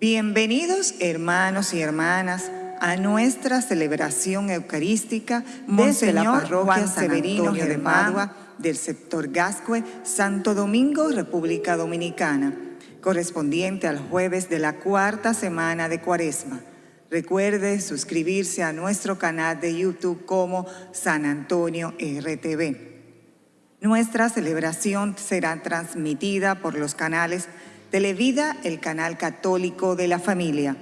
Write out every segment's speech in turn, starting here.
Bienvenidos hermanos y hermanas a nuestra celebración eucarística desde la parroquia Severino de Padua del sector Gascue, Santo Domingo, República Dominicana, correspondiente al jueves de la cuarta semana de Cuaresma. Recuerde suscribirse a nuestro canal de YouTube como San Antonio RTV. Nuestra celebración será transmitida por los canales Televida, el canal católico de la familia,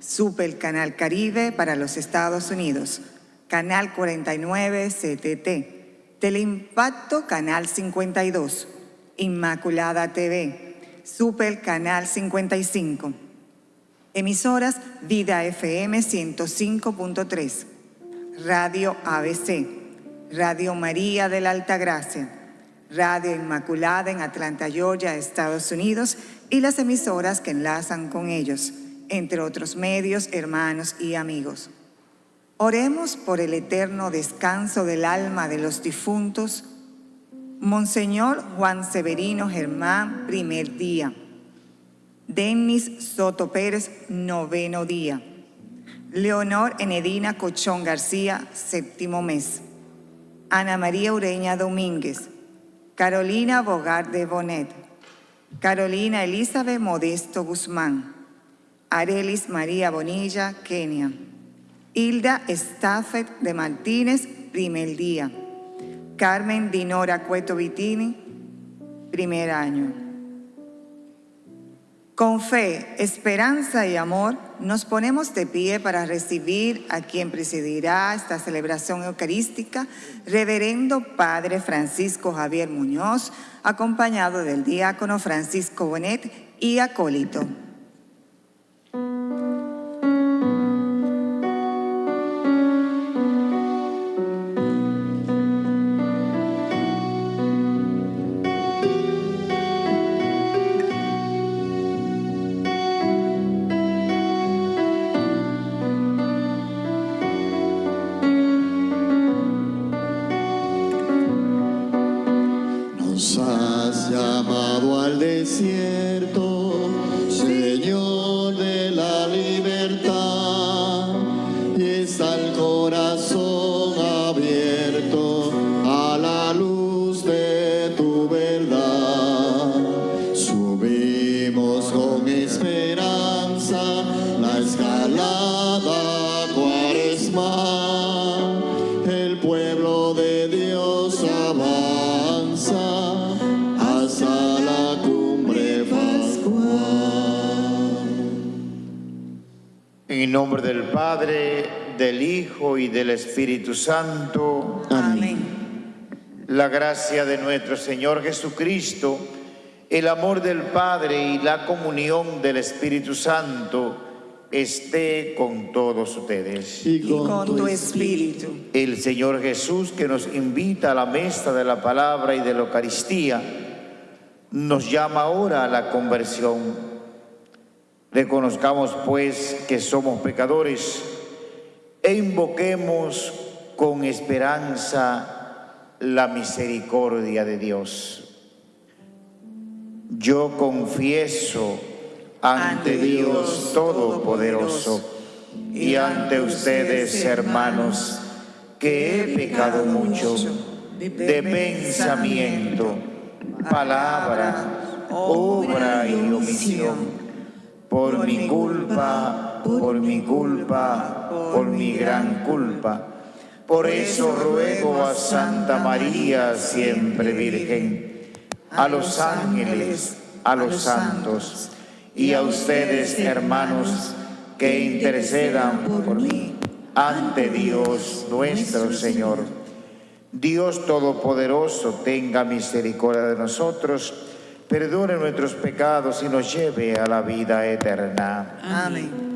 Super Canal Caribe para los Estados Unidos, Canal 49 CTT, Teleimpacto Canal 52, Inmaculada TV, Super Canal 55, emisoras Vida FM 105.3, Radio ABC, Radio María de la Altagracia, Radio Inmaculada en Atlanta, Georgia, Estados Unidos y las emisoras que enlazan con ellos, entre otros medios, hermanos y amigos. Oremos por el eterno descanso del alma de los difuntos. Monseñor Juan Severino Germán, primer día. Denis Soto Pérez, noveno día. Leonor Enedina Cochón García, séptimo mes. Ana María Ureña Domínguez. Carolina Bogar de Bonet. Carolina Elizabeth Modesto Guzmán, Arelis María Bonilla, Kenia, Hilda Staffet de Martínez, primer día, Carmen Dinora Cueto Vitini, primer año. Con fe, esperanza y amor, nos ponemos de pie para recibir a quien presidirá esta celebración eucarística, Reverendo Padre Francisco Javier Muñoz, acompañado del diácono Francisco Bonet y acólito. Espíritu Santo. Amén. La gracia de nuestro Señor Jesucristo, el amor del Padre y la comunión del Espíritu Santo esté con todos ustedes. Y con, tu espíritu. El Señor Jesús que nos invita a la mesa de la palabra y de la Eucaristía, nos llama ahora a la conversión. Reconozcamos pues que somos pecadores e invoquemos con esperanza la misericordia de Dios. Yo confieso ante Dios Todopoderoso y ante ustedes, hermanos, que he pecado mucho de pensamiento, palabra, obra y omisión, por mi culpa por mi culpa, por mi gran culpa. Por eso ruego a Santa María, siempre Virgen, a los ángeles, a los santos y a ustedes, hermanos, que intercedan por mí ante Dios nuestro Señor. Dios Todopoderoso tenga misericordia de nosotros, perdone nuestros pecados y nos lleve a la vida eterna. Amén.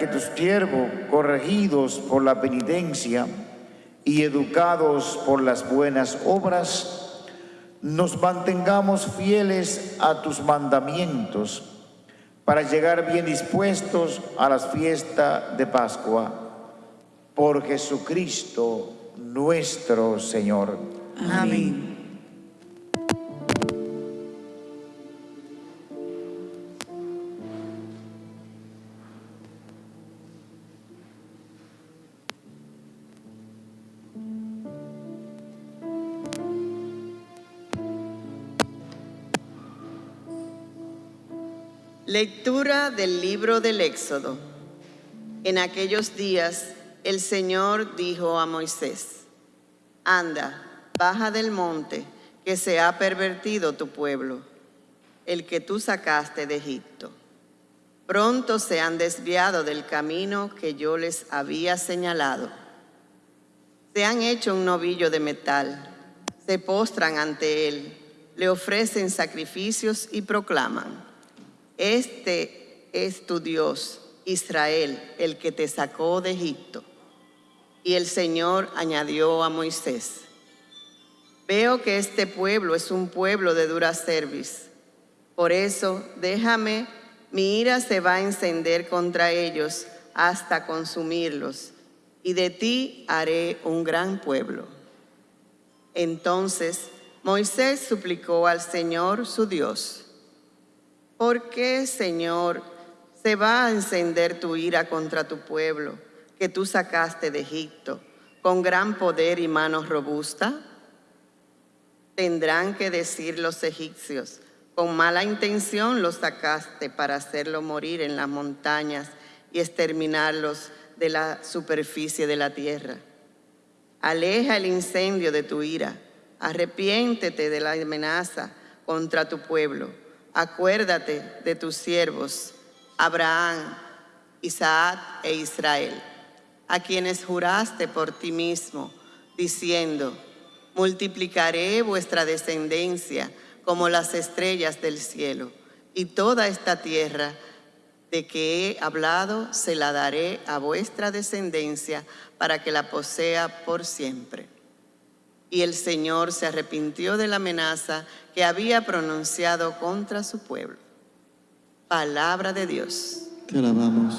Que tus siervos, corregidos por la penitencia y educados por las buenas obras, nos mantengamos fieles a tus mandamientos para llegar bien dispuestos a las fiestas de Pascua. Por Jesucristo nuestro Señor. Amén. Lectura del libro del Éxodo. En aquellos días el Señor dijo a Moisés, Anda, baja del monte, que se ha pervertido tu pueblo, el que tú sacaste de Egipto. Pronto se han desviado del camino que yo les había señalado. Se han hecho un novillo de metal, se postran ante él, le ofrecen sacrificios y proclaman este es tu Dios, Israel, el que te sacó de Egipto. Y el Señor añadió a Moisés, veo que este pueblo es un pueblo de dura cerviz. Por eso, déjame, mi ira se va a encender contra ellos hasta consumirlos, y de ti haré un gran pueblo. Entonces Moisés suplicó al Señor su Dios, ¿Por qué, Señor, se va a encender tu ira contra tu pueblo que tú sacaste de Egipto con gran poder y manos robustas? Tendrán que decir los egipcios, con mala intención los sacaste para hacerlo morir en las montañas y exterminarlos de la superficie de la tierra. Aleja el incendio de tu ira, arrepiéntete de la amenaza contra tu pueblo acuérdate de tus siervos, Abraham, Isaac e Israel, a quienes juraste por ti mismo, diciendo, multiplicaré vuestra descendencia como las estrellas del cielo, y toda esta tierra de que he hablado se la daré a vuestra descendencia para que la posea por siempre. Y el Señor se arrepintió de la amenaza que había pronunciado contra su pueblo. Palabra de Dios. Te alabamos.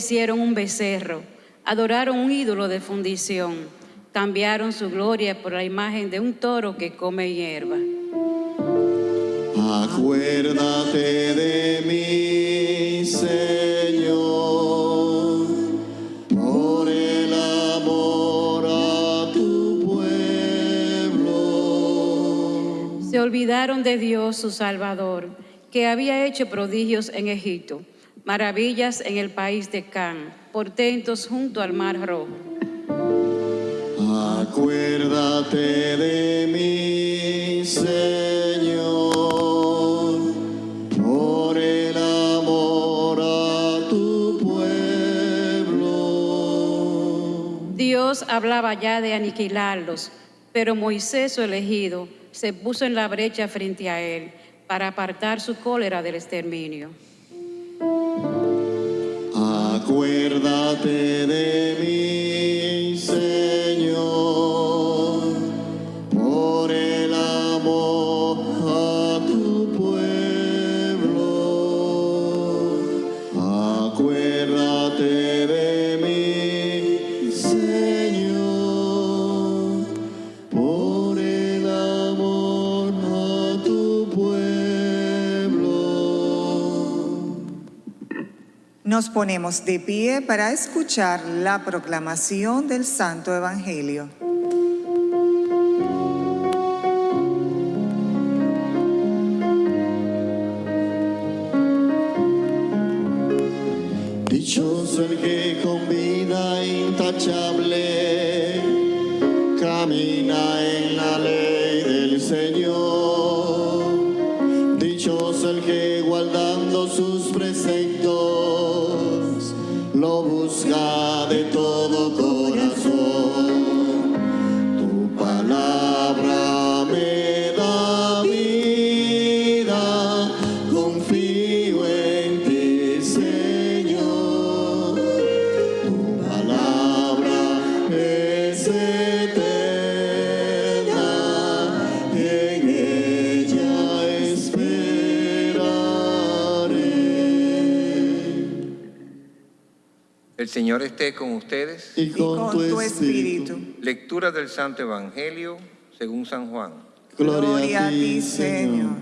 Hicieron un becerro, adoraron un ídolo de fundición, cambiaron su gloria por la imagen de un toro que come hierba. Acuérdate de mí, Señor, por el amor a tu pueblo. Se olvidaron de Dios, su Salvador, que había hecho prodigios en Egipto maravillas en el país de Can, portentos junto al mar rojo. Acuérdate de mí, Señor, por el amor a tu pueblo. Dios hablaba ya de aniquilarlos, pero Moisés, su elegido, se puso en la brecha frente a él para apartar su cólera del exterminio. Acuérdate de mí. Nos ponemos de pie para escuchar la proclamación del Santo Evangelio. Dichoso de todo corazón. Señor esté con ustedes. Y Y con tu espíritu. Lectura del Santo Evangelio según San Juan. Gloria, a ti, Señor.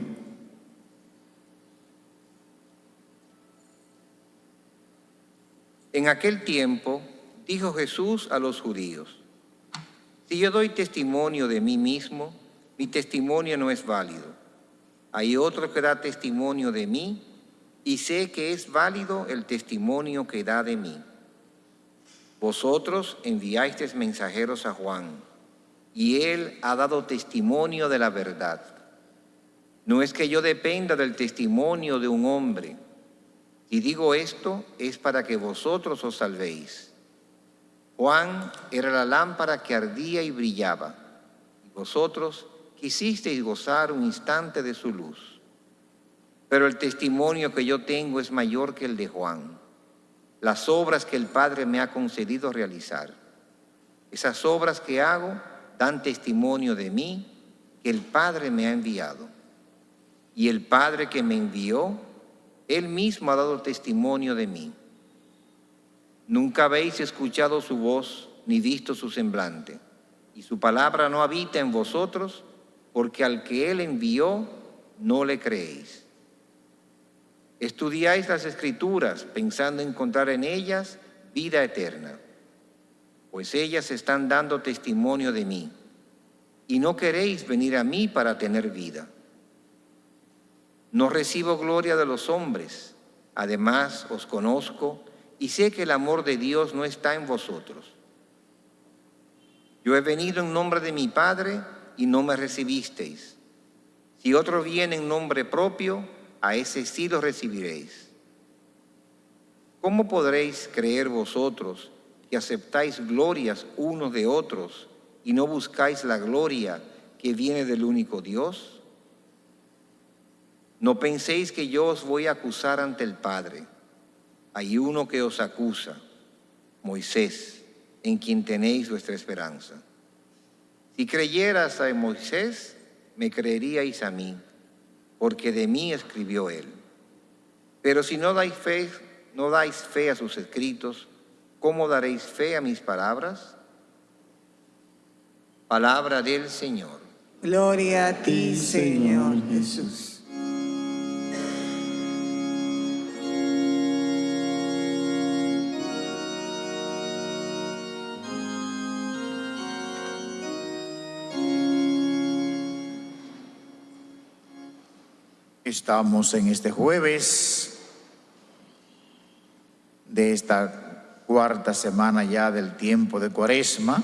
En aquel tiempo dijo Jesús a los judíos, si yo doy testimonio de mí mismo, mi testimonio no es válido. Hay otro que da testimonio de mí y sé que es válido el testimonio que da de mí. Vosotros enviasteis mensajeros a Juan y él ha dado testimonio de la verdad. No es que yo dependa del testimonio de un hombre. Si digo esto es para que vosotros os salvéis. Juan era la lámpara que ardía y brillaba, y vosotros quisisteis gozar un instante de su luz. Pero el testimonio que yo tengo es mayor que el de Juan, las obras que el Padre me ha concedido realizar. Esas obras que hago dan testimonio de mí que el Padre me ha enviado. Y el Padre que me envió, Él mismo ha dado testimonio de mí. Nunca habéis escuchado su voz ni visto su semblante, y su palabra no habita en vosotros, porque al que Él envió no le creéis. Estudiáis las escrituras pensando encontrar en ellas vida eterna, pues ellas están dando testimonio de mí, y no queréis venir a mí para tener vida. No recibo gloria de los hombres, además os conozco y sé que el amor de Dios no está en vosotros. Yo he venido en nombre de mi Padre y no me recibisteis. Si otro viene en nombre propio, a ese sí lo recibiréis. ¿Cómo podréis creer vosotros que aceptáis glorias unos de otros y no buscáis la gloria que viene del único Dios? No penséis que yo os voy a acusar ante el Padre. Hay uno que os acusa, Moisés, en quien tenéis vuestra esperanza. Si creyeras a Moisés, me creeríais a mí, porque de mí escribió él. Pero si no dais fe, no dais fe a sus escritos, ¿cómo daréis fe a mis palabras? Palabra del Señor. Gloria a ti, Señor Jesús. Estamos en este jueves de esta cuarta semana ya del tiempo de Cuaresma.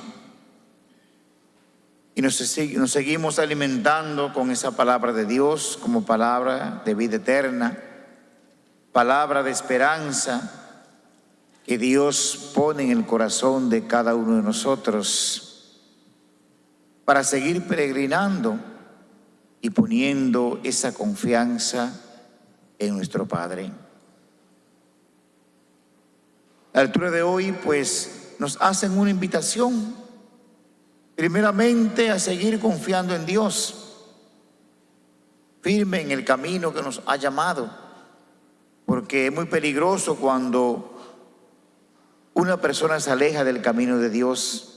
Y nos, se- nos seguimos alimentando con esa palabra de Dios como palabra de vida eterna, palabra de esperanza que Dios pone en el corazón de cada uno de nosotros para seguir peregrinando y poniendo esa confianza en nuestro Padre. La lectura de hoy pues nos hacen una invitación, primeramente a seguir confiando en Dios, firme en el camino que nos ha llamado, porque es muy peligroso cuando una persona se aleja del camino de Dios.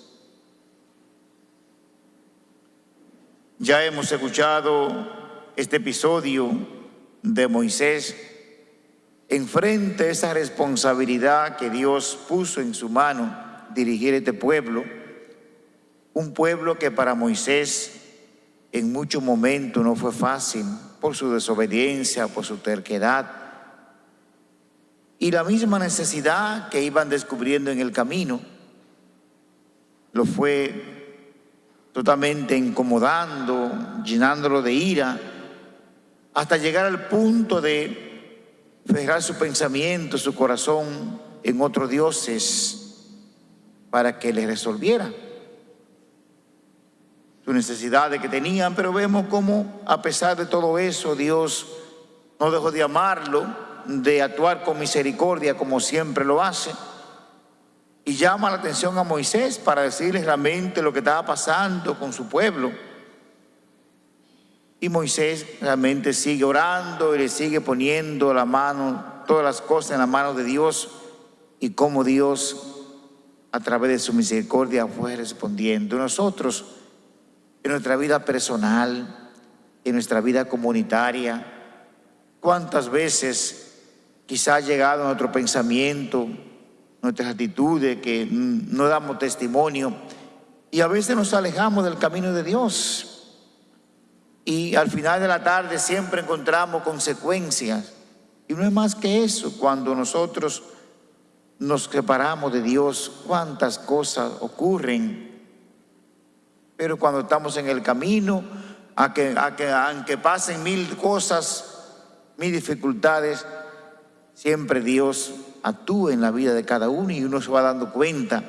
Ya hemos escuchado este episodio de Moisés enfrente esa responsabilidad que Dios puso en su mano, dirigir este pueblo, un pueblo que para Moisés en muchos momentos no fue fácil por su desobediencia, por su terquedad y la misma necesidad que iban descubriendo en el camino lo fue totalmente incomodando, llenándolo de ira, hasta llegar al punto de fijar su pensamiento, su corazón en otros dioses para que les resolviera su necesidad de que tenían, pero vemos cómo a pesar de todo eso Dios no dejó de amarlo, de actuar con misericordia como siempre lo hace y llama la atención a Moisés para decirle realmente lo que estaba pasando con su pueblo. Y Moisés realmente sigue orando y le sigue poniendo la mano, todas las cosas en la mano de Dios y cómo Dios a través de su misericordia fue respondiendo. Nosotros en nuestra vida personal, en nuestra vida comunitaria. ¿Cuántas veces quizá ha llegado nuestro pensamiento, nuestras actitudes que no damos testimonio y a veces nos alejamos del camino de Dios? Y al final de la tarde siempre encontramos consecuencias. Y no es más que eso, cuando nosotros nos separamos de Dios, cuántas cosas ocurren pero cuando estamos en el camino, a que, aunque pasen mil cosas, mil dificultades, siempre Dios actúa en la vida de cada uno y uno se va dando cuenta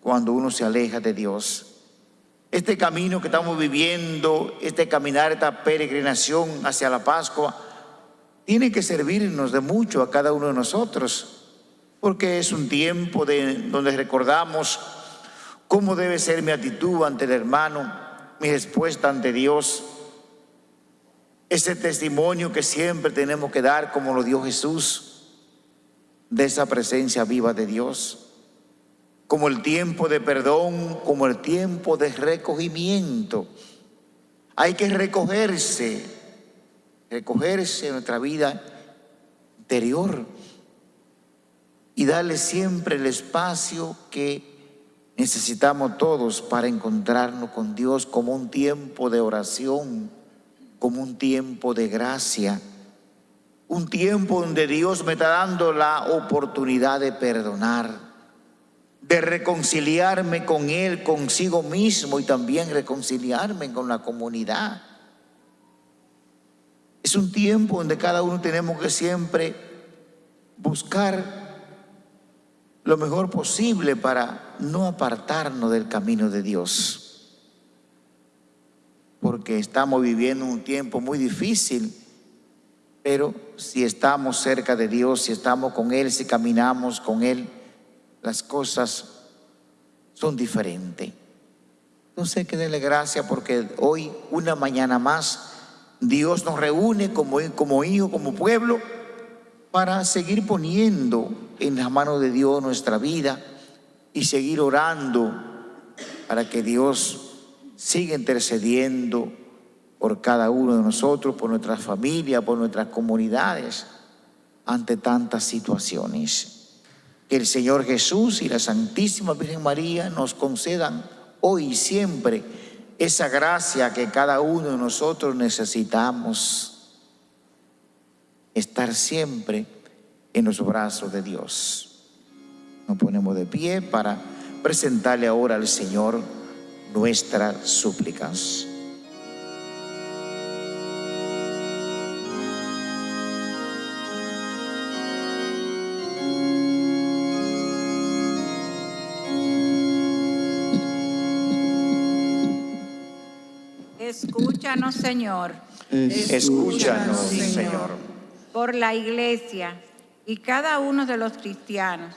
cuando uno se aleja de Dios. Este camino que estamos viviendo, este caminar, esta peregrinación hacia la Pascua, tiene que servirnos de mucho a cada uno de nosotros, porque es un tiempo de, donde recordamos ¿Cómo debe ser mi actitud ante el hermano, mi respuesta ante Dios? Ese testimonio que siempre tenemos que dar como lo dio Jesús, de esa presencia viva de Dios, como el tiempo de perdón, como el tiempo de recogimiento. Hay que recogerse, recogerse en nuestra vida interior y darle siempre el espacio que necesitamos todos para encontrarnos con Dios como un tiempo de oración, como un tiempo de gracia, un tiempo donde Dios me está dando la oportunidad de perdonar, de reconciliarme con Él, consigo mismo y también reconciliarme con la comunidad. Es un tiempo donde cada uno tenemos que siempre buscar lo mejor posible para no apartarnos del camino de Dios. Porque estamos viviendo un tiempo muy difícil, pero si estamos cerca de Dios, si estamos con Él, si caminamos con Él, las cosas son diferentes. Entonces hay que darle gracias porque hoy, una mañana más, Dios nos reúne como, como hijo, como pueblo, para seguir poniendo en las manos de Dios nuestra vida y seguir orando para que Dios siga intercediendo por cada uno de nosotros, por nuestra familia, por nuestras comunidades, ante tantas situaciones. Que el Señor Jesús y la Santísima Virgen María nos concedan hoy y siempre esa gracia que cada uno de nosotros necesitamos. Estar siempre en los brazos de Dios. Nos ponemos de pie para presentarle ahora al Señor nuestras súplicas. Escúchanos, Señor. Escúchanos, Señor. Por la iglesia y cada uno de los cristianos,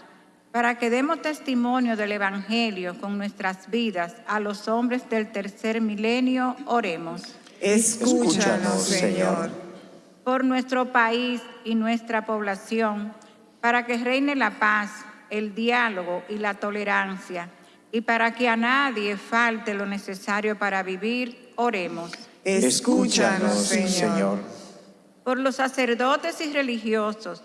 para que demos testimonio del Evangelio con nuestras vidas a los hombres del tercer milenio, oremos. Escúchanos, Señor. Por nuestro país y nuestra población, para que reine la paz, el diálogo y la tolerancia, y para que a nadie falte lo necesario para vivir, oremos. Escúchanos, Señor por los sacerdotes y religiosos,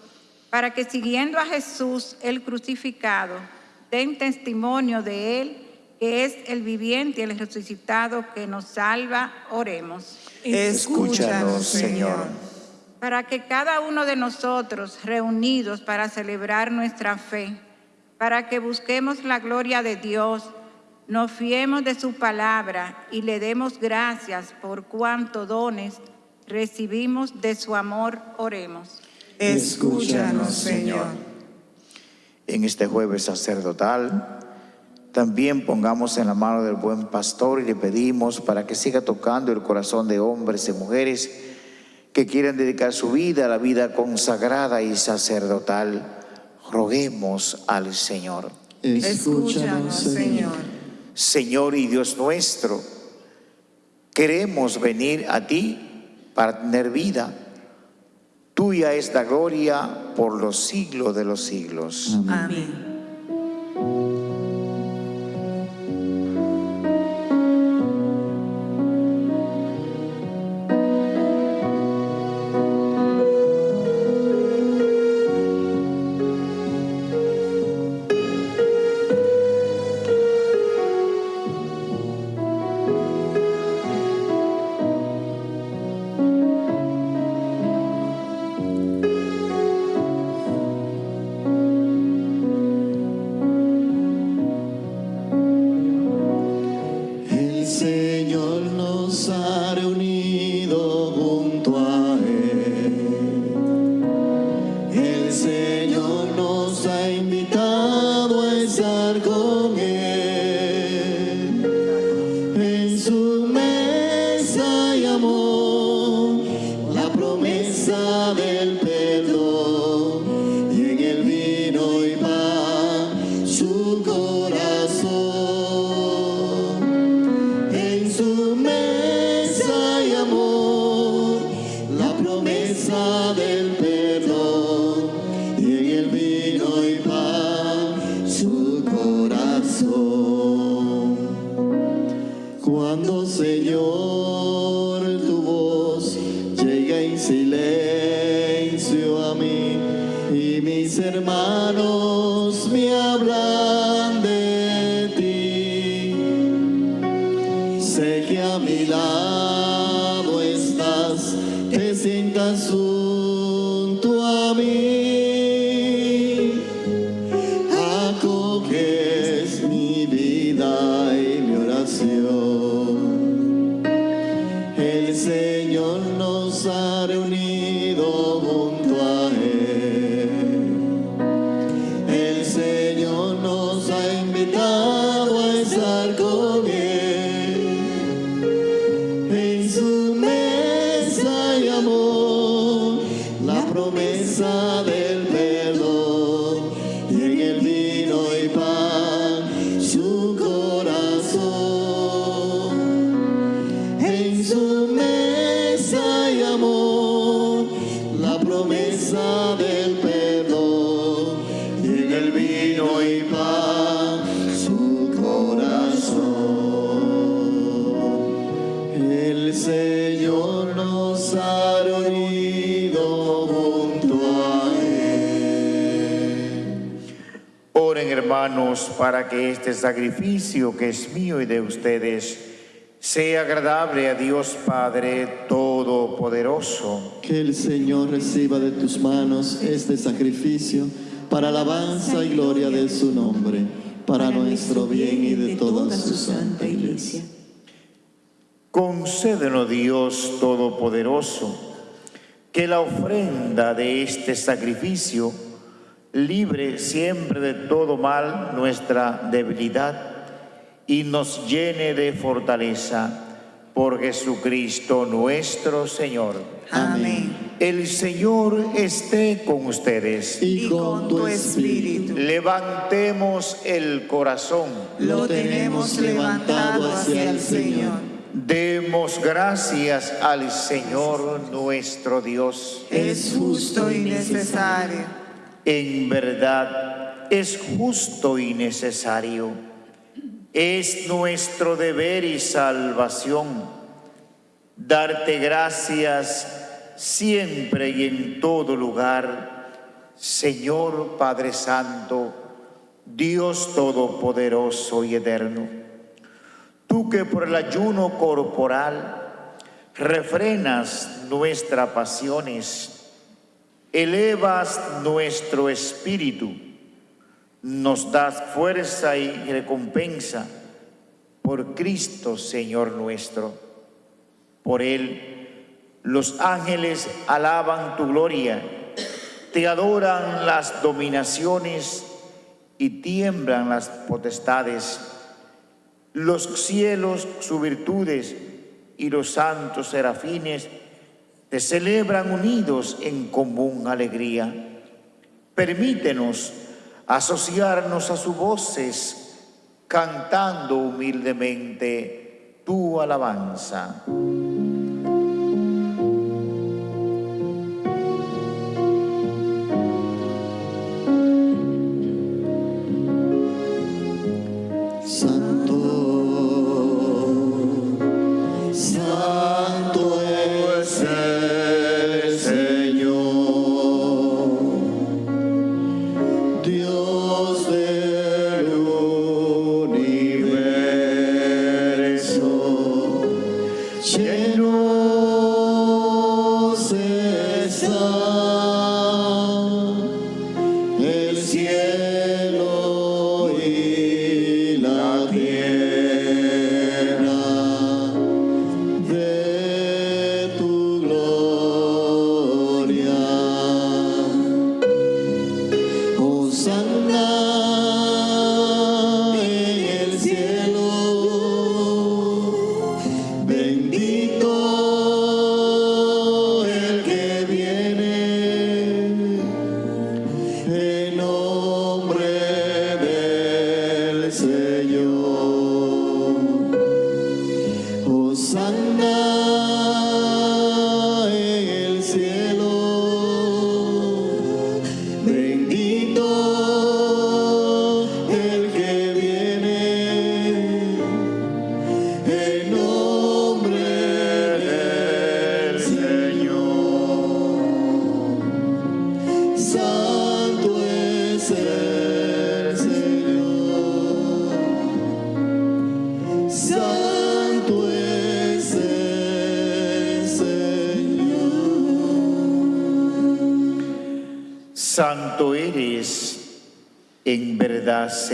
para que siguiendo a Jesús el crucificado, den testimonio de él, que es el viviente y el resucitado que nos salva, oremos. Escúchanos, Señor. Para que cada uno de nosotros, reunidos para celebrar nuestra fe, para que busquemos la gloria de Dios, nos fiemos de su palabra y le demos gracias por cuanto dones recibimos de su amor, oremos. Escúchanos, Señor. En este jueves sacerdotal, también pongamos en la mano del buen pastor y le pedimos para que siga tocando el corazón de hombres y mujeres que quieren dedicar su vida a la vida consagrada y sacerdotal. Roguemos al Señor. Escúchanos, Señor. Señor y Dios nuestro, queremos venir a ti para tener vida. Tuya es la gloria por los siglos de los siglos. Amén. El hermanos para que este sacrificio que es mío y de ustedes sea agradable a Dios Padre Todopoderoso. Que el Señor reciba de tus manos este sacrificio para alabanza y gloria de su nombre, para nuestro bien y de toda su santa iglesia. Concédenos Dios Todopoderoso, que la ofrenda de este sacrificio libre siempre de todo mal nuestra debilidad y nos llene de fortaleza por Jesucristo nuestro Señor. Amén. El Señor esté con ustedes. Y con tu espíritu. Levantemos el corazón. Lo tenemos levantado hacia el Señor. Demos gracias al Señor nuestro Dios. Es justo y necesario. En verdad es justo y necesario. Es nuestro deber y salvación darte gracias siempre y en todo lugar, Señor Padre Santo, Dios Todopoderoso y Eterno. Tú que por el ayuno corporal refrenas nuestras pasiones, elevas nuestro espíritu, nos das fuerza y recompensa por Cristo Señor nuestro. Por Él los ángeles alaban tu gloria, te adoran las dominaciones y tiemblan las potestades. Los cielos, sus virtudes y los santos serafines te celebran unidos en común alegría. Permítenos asociarnos a sus voces cantando humildemente tu alabanza.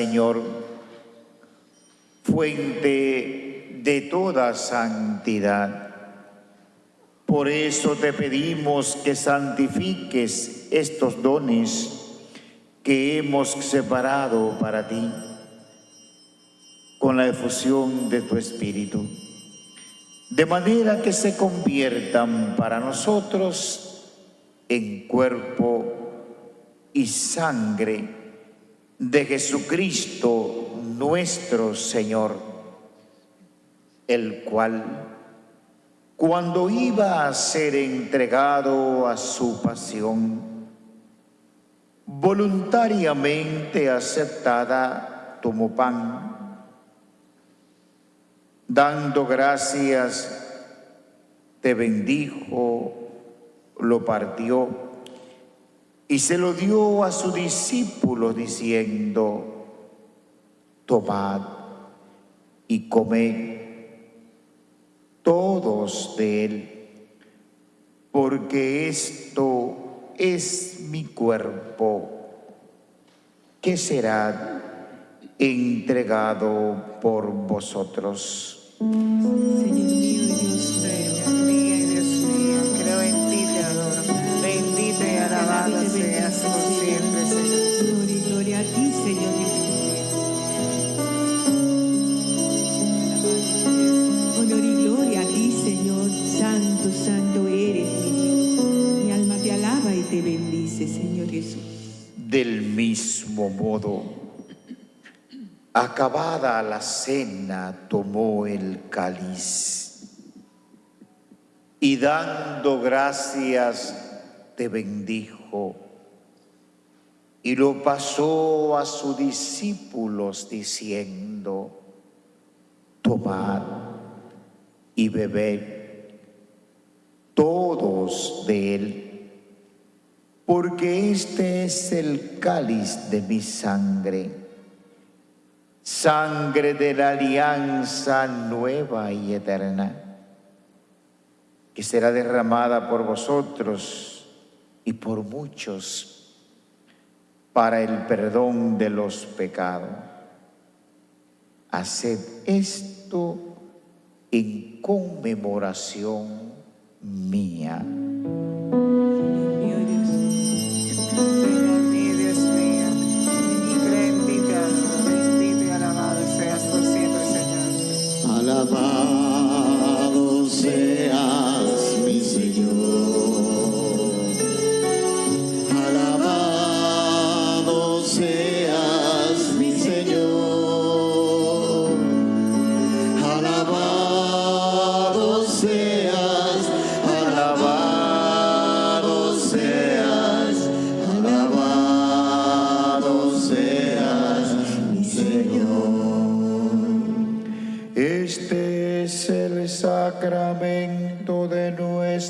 Señor, fuente de toda santidad. Por eso te pedimos que santifiques estos dones que hemos separado para ti con la efusión de tu Espíritu, de manera que se conviertan para nosotros en cuerpo y sangre de Jesucristo nuestro Señor, el cual, cuando iba a ser entregado a su pasión, voluntariamente aceptada, tomó pan, dando gracias, te bendijo, lo partió y se lo dio a su discípulo diciendo, tomad y comed todos de él, porque esto es mi cuerpo que será entregado por vosotros. Del mismo modo, acabada la cena, tomó el cáliz y dando gracias, te bendijo y lo pasó a sus discípulos diciendo, tomad y bebed todo todos de él, porque este es el cáliz de mi sangre, sangre de la alianza nueva y eterna, que será derramada por vosotros y por muchos para el perdón de los pecados. Haced esto en conmemoración mía. Baha.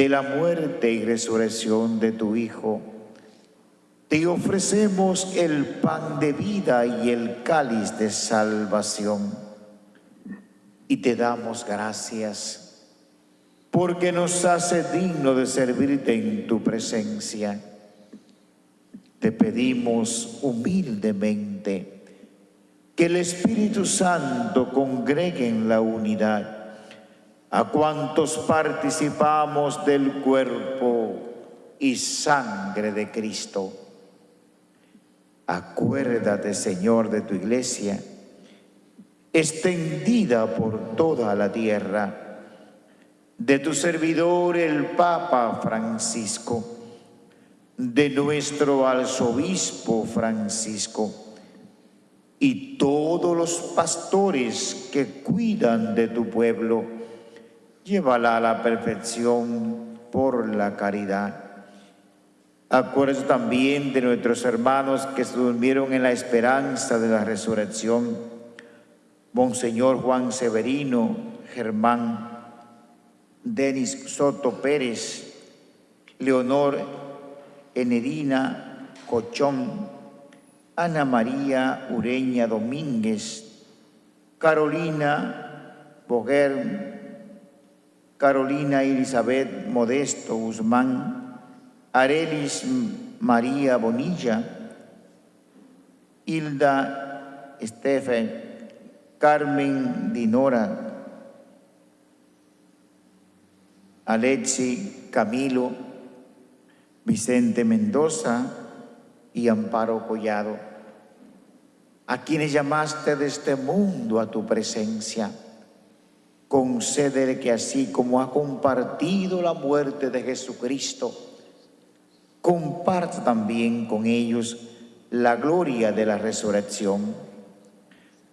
de la muerte y resurrección de tu Hijo, te ofrecemos el pan de vida y el cáliz de salvación. Y te damos gracias porque nos hace digno de servirte en tu presencia. Te pedimos humildemente que el Espíritu Santo congregue en la unidad a cuantos participamos del cuerpo y sangre de Cristo. Acuérdate, Señor, de tu iglesia, extendida por toda la tierra, de tu servidor el Papa Francisco, de nuestro arzobispo Francisco, y todos los pastores que cuidan de tu pueblo, llévala a la perfección por la caridad. Acuérdate también de nuestros hermanos que se durmieron en la esperanza de la resurrección. Monseñor Juan Severino, Germán, Denis Soto Pérez, Leonor Enerina Cochón, Ana María Ureña Domínguez, Carolina Boguer, Carolina Elizabeth Modesto Guzmán, Arelis María Bonilla, Hilda Estefen, Carmen Dinora, Alexi Camilo, Vicente Mendoza y Amparo Collado a quienes llamaste de este mundo a tu presencia. Concédele que así como ha compartido la muerte de Jesucristo, comparta también con ellos la gloria de la resurrección.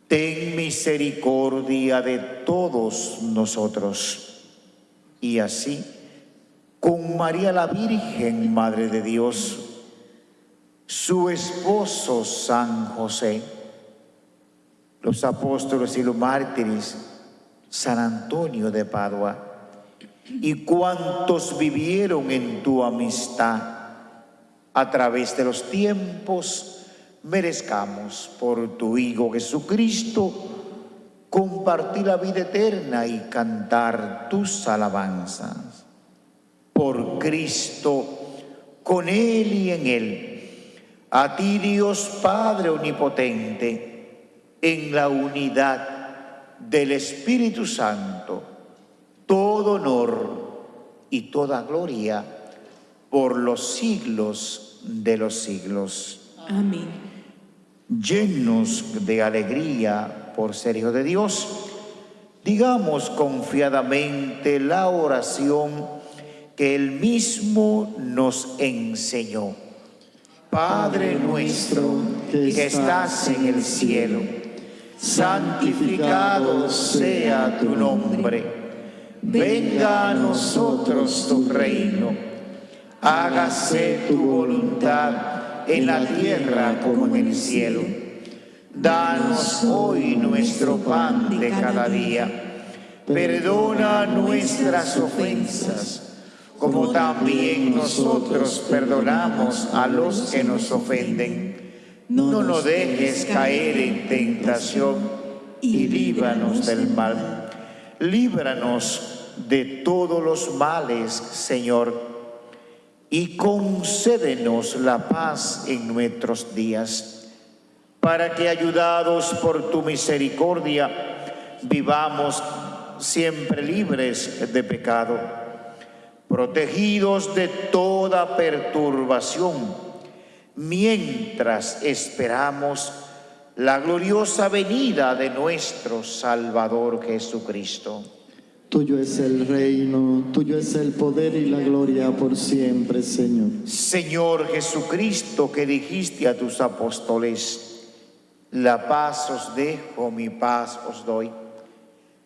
Ten misericordia de todos nosotros. Y así, con María la Virgen, Madre de Dios, su esposo San José, los apóstoles y los mártires, San Antonio de Padua, y cuantos vivieron en tu amistad a través de los tiempos, merezcamos por tu Hijo Jesucristo compartir la vida eterna y cantar tus alabanzas. Por Cristo, con Él y en Él, a ti Dios Padre Omnipotente, en la unidad del Espíritu Santo, todo honor y toda gloria por los siglos de los siglos. Amén. Llenos de alegría por ser hijo de Dios, digamos confiadamente la oración que él mismo nos enseñó. Padre nuestro que estás en el cielo, santificado sea tu nombre. Venga a nosotros tu reino. Hágase tu voluntad en la tierra como en el cielo. Danos hoy nuestro pan de cada día. Perdona nuestras ofensas como también nosotros perdonamos a los que nos ofenden. No nos dejes caer en tentación y líbranos del mal. Líbranos de todos los males, Señor, y concédenos la paz en nuestros días, para que ayudados por tu misericordia vivamos siempre libres de pecado protegidos de toda perturbación, mientras esperamos la gloriosa venida de nuestro Salvador Jesucristo. Tuyo es el reino, tuyo es el poder y la gloria por siempre, Señor. Señor Jesucristo, que dijiste a tus apóstoles, la paz os dejo, mi paz os doy.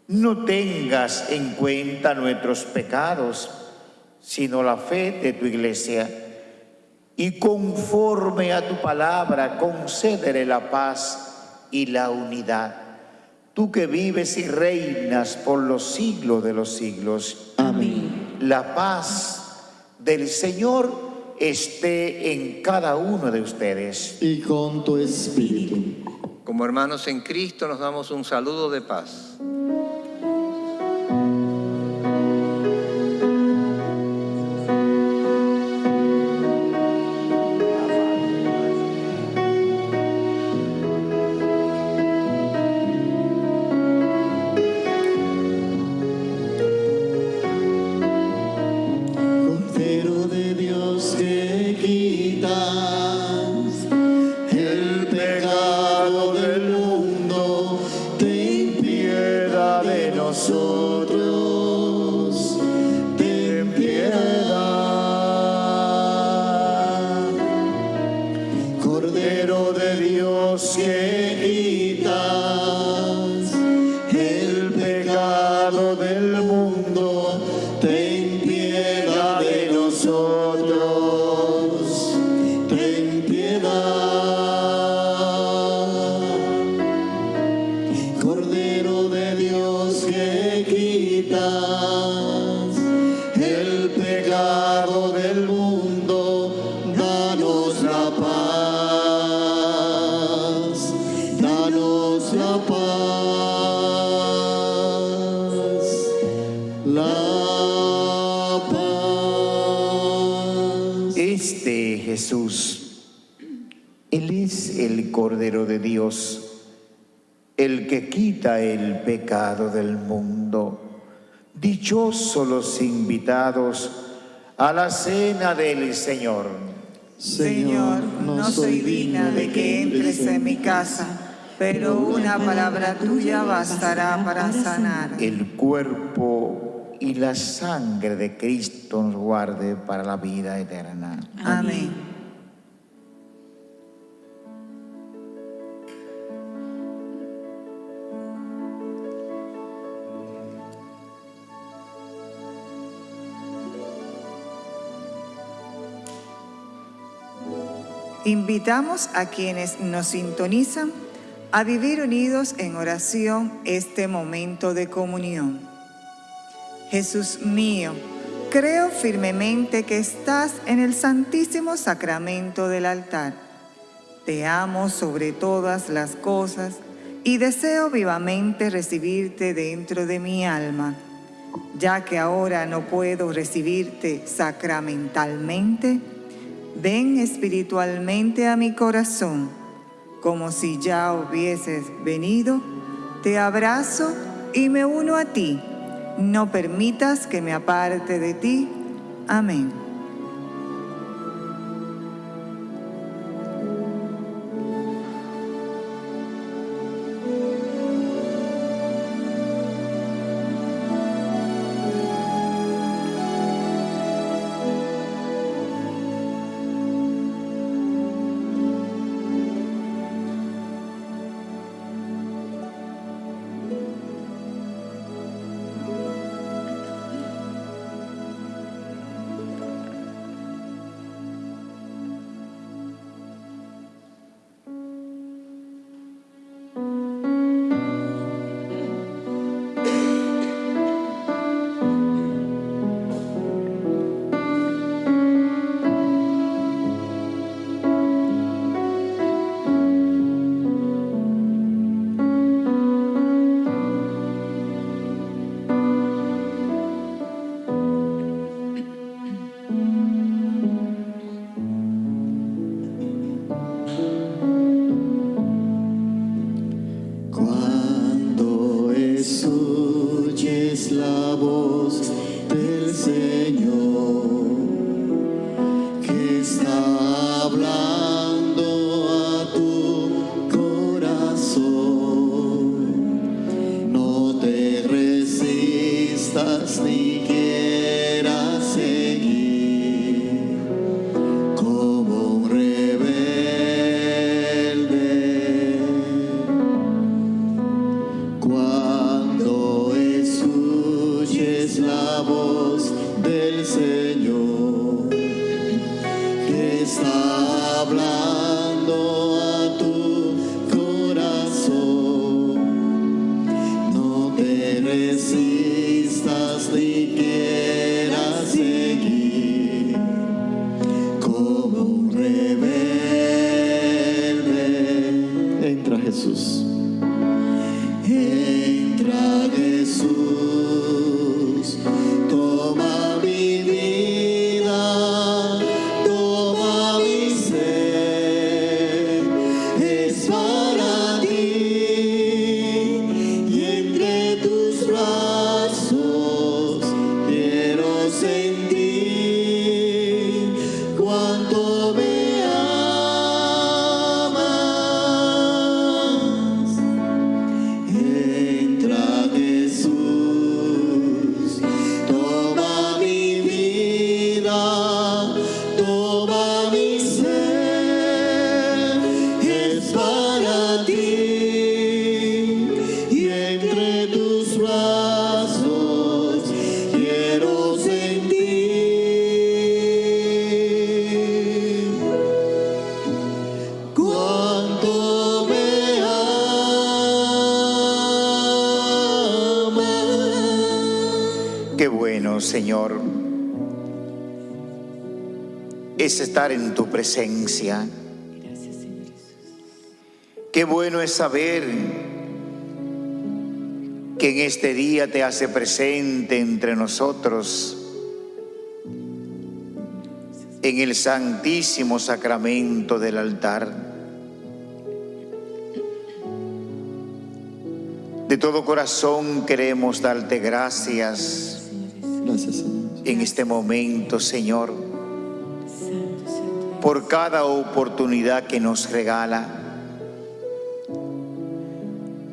No tengas en cuenta nuestros pecados, sino la fe de tu iglesia. Y conforme a tu palabra, concédele la paz y la unidad. Tú que vives y reinas por los siglos de los siglos. Amén. La paz del Señor esté en cada uno de ustedes. Y con tu espíritu. Como hermanos en Cristo nos damos un saludo de paz. Los invitados a la cena del Señor. Señor, no soy digna de que entres en mi casa, pero una palabra tuya bastará para sanar. El cuerpo y la sangre de Cristo nos guarde para la vida eterna. Amén. Invitamos a quienes nos sintonizan a vivir unidos en oración este momento de comunión. Jesús mío, creo firmemente que estás en el santísimo sacramento del altar. Te amo sobre todas las cosas y deseo vivamente recibirte dentro de mi alma. Ya que ahora no puedo recibirte sacramentalmente, Ven espiritualmente a mi corazón, como si ya hubieses venido, te abrazo y me uno a ti. No permitas que me aparte de ti. Amén. Es estar en tu presencia. Qué bueno es saber que en este día te hace presente entre nosotros en el santísimo sacramento del altar. De todo corazón queremos darte gracias Gracias, Señor. en este momento, Señor, por cada oportunidad que nos regala,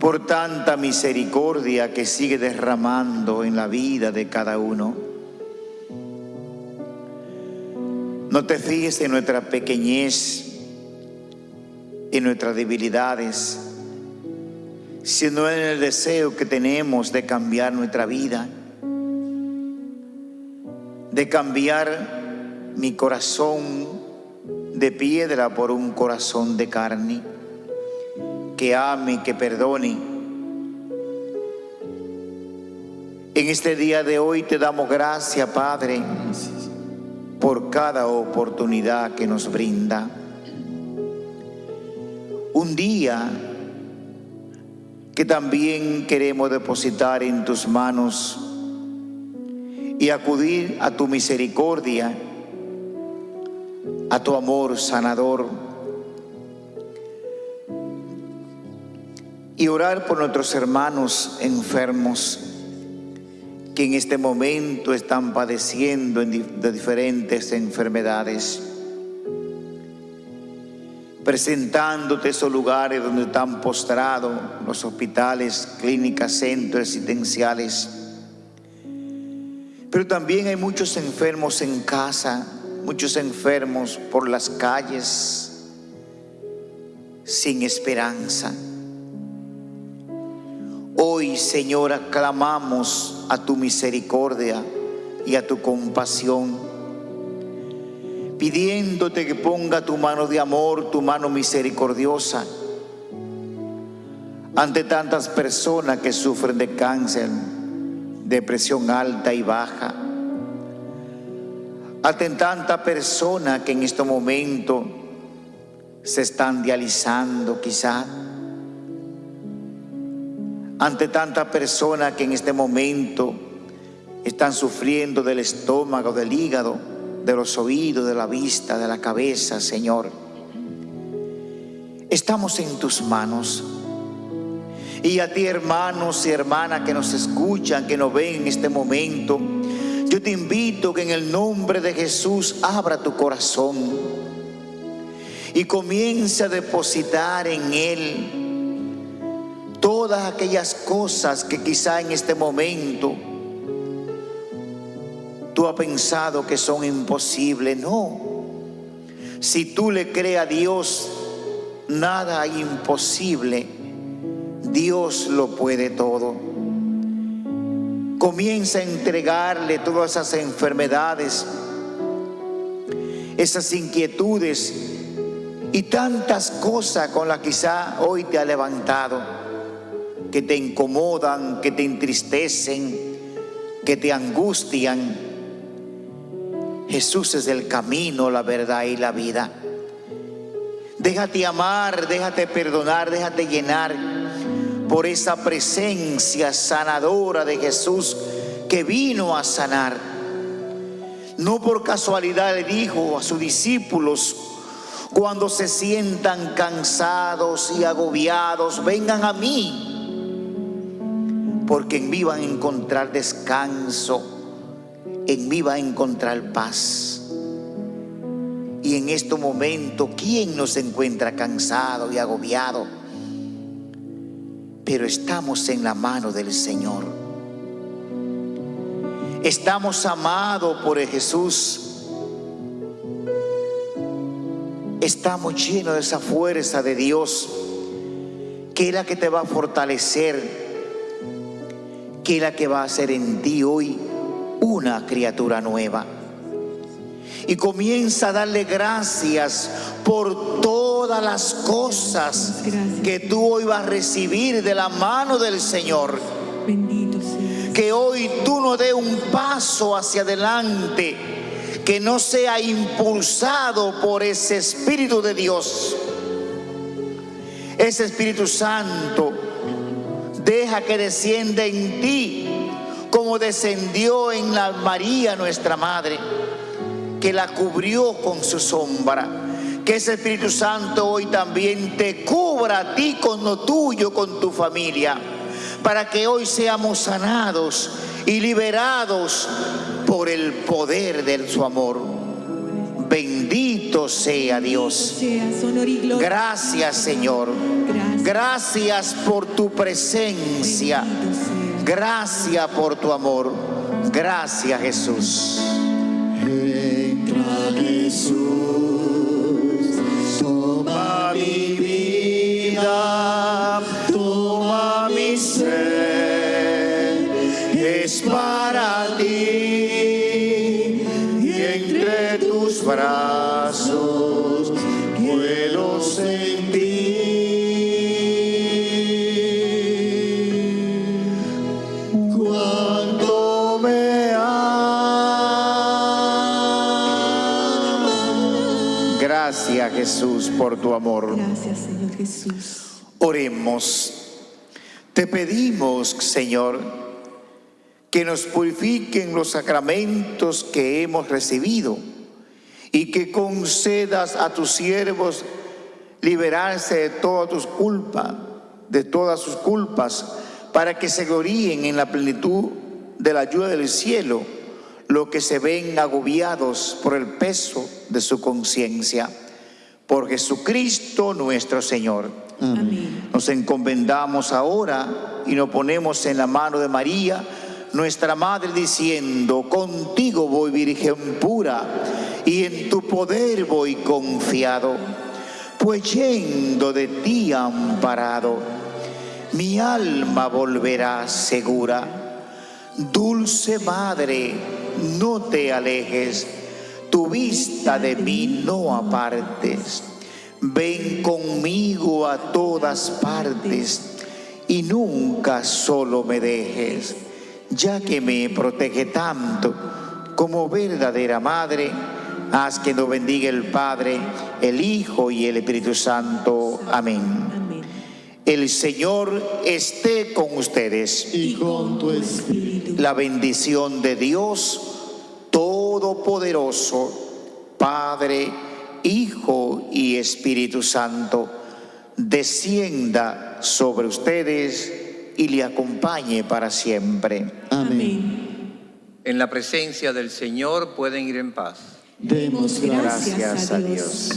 por tanta misericordia que sigue derramando en la vida de cada uno. No te fijes en nuestra pequeñez, en nuestras debilidades, sino en el deseo que tenemos de cambiar nuestra vida de cambiar mi corazón de piedra por un corazón de carne, que ame, que perdone. En este día de hoy te damos gracias, Padre, por cada oportunidad que nos brinda. Un día que también queremos depositar en tus manos y acudir a tu misericordia, a tu amor sanador. Y orar por nuestros hermanos enfermos que en este momento están padeciendo de diferentes enfermedades, presentándote esos lugares donde están postrados los hospitales, clínicas, centros residenciales, pero también hay muchos enfermos en casa, muchos enfermos por las calles, sin esperanza. Hoy, Señor, aclamamos a tu misericordia y a tu compasión, pidiéndote que ponga tu mano de amor, tu mano misericordiosa, ante tantas personas que sufren de cáncer, de presión alta y baja. Ante tanta persona que en este momento se están dializando quizá. Ante tanta persona que en este momento están sufriendo del estómago, del hígado, de los oídos, de la vista, de la cabeza, Señor. Estamos en tus manos. Y a ti, hermanos y hermanas que nos escuchan, que nos ven en este momento, yo te invito que en el nombre de Jesús abra tu corazón y comience a depositar en Él todas aquellas cosas que quizá en este momento tú has pensado que son imposibles. No. Si tú le crees a Dios, nada imposible. Dios lo puede todo. Comienza a entregarle todas esas enfermedades, esas inquietudes y tantas cosas con las que quizá hoy te ha levantado, que te incomodan, que te entristecen, que te angustian. Jesús es el camino, la verdad y la vida. Déjate amar, déjate perdonar, déjate llenar por esa presencia sanadora de Jesús que vino a sanar. No por casualidad le dijo a sus discípulos, cuando se sientan cansados y agobiados, vengan a mí, porque en mí van a encontrar descanso, en mí va a encontrar paz. Y en este momento, ¿quién nos encuentra cansado y agobiado? Pero estamos en la mano del Señor. Estamos amados por Jesús. Estamos llenos de esa fuerza de Dios, que es la que te va a fortalecer, que es la que va a hacer en ti hoy una criatura nueva y comienza a darle gracias por todas las cosas que tú hoy vas a recibir de la mano del Señor. Bendito. Que hoy tú no dé un paso hacia adelante que no sea impulsado por ese Espíritu de Dios. Ese Espíritu Santo deja que descienda en ti como descendió en la María nuestra Madre que la cubrió con su sombra. Que ese Espíritu Santo hoy también te cubra a ti con lo tuyo, con tu familia, para que hoy seamos sanados y liberados por el poder de su amor. Bendito sea Dios. Gracias Señor. Gracias por tu presencia. Gracias por tu amor. Gracias Jesús. Jesús, por tu amor. Gracias, Señor Jesús. Oremos. Te pedimos, Señor, que nos purifiquen los sacramentos que hemos recibido y que concedas a tus siervos liberarse de todas tus culpas, de todas sus culpas, para que se gloríen en la plenitud de la ayuda del cielo, lo que se ven agobiados por el peso de su conciencia. Por Jesucristo nuestro Señor. Amén. Nos encomendamos ahora y nos ponemos en la mano de María, nuestra Madre, diciendo, contigo voy Virgen pura, y en tu poder voy confiado, pues yendo de ti amparado, mi alma volverá segura. Dulce Madre, no te alejes, tu vista de mí no apartes. Ven conmigo a todas partes y nunca solo me dejes, ya que me protege tanto como verdadera madre. Haz que nos bendiga el Padre, el Hijo y el Espíritu Santo. Amén. Amén. El Señor esté con ustedes. Y con tu espíritu. La bendición de Dios Todopoderoso, Padre, Hijo y Espíritu Santo, descienda sobre ustedes y le acompañe para siempre. Amén. En la presencia del Señor pueden ir en paz. Demos gracias. Gracias a Dios.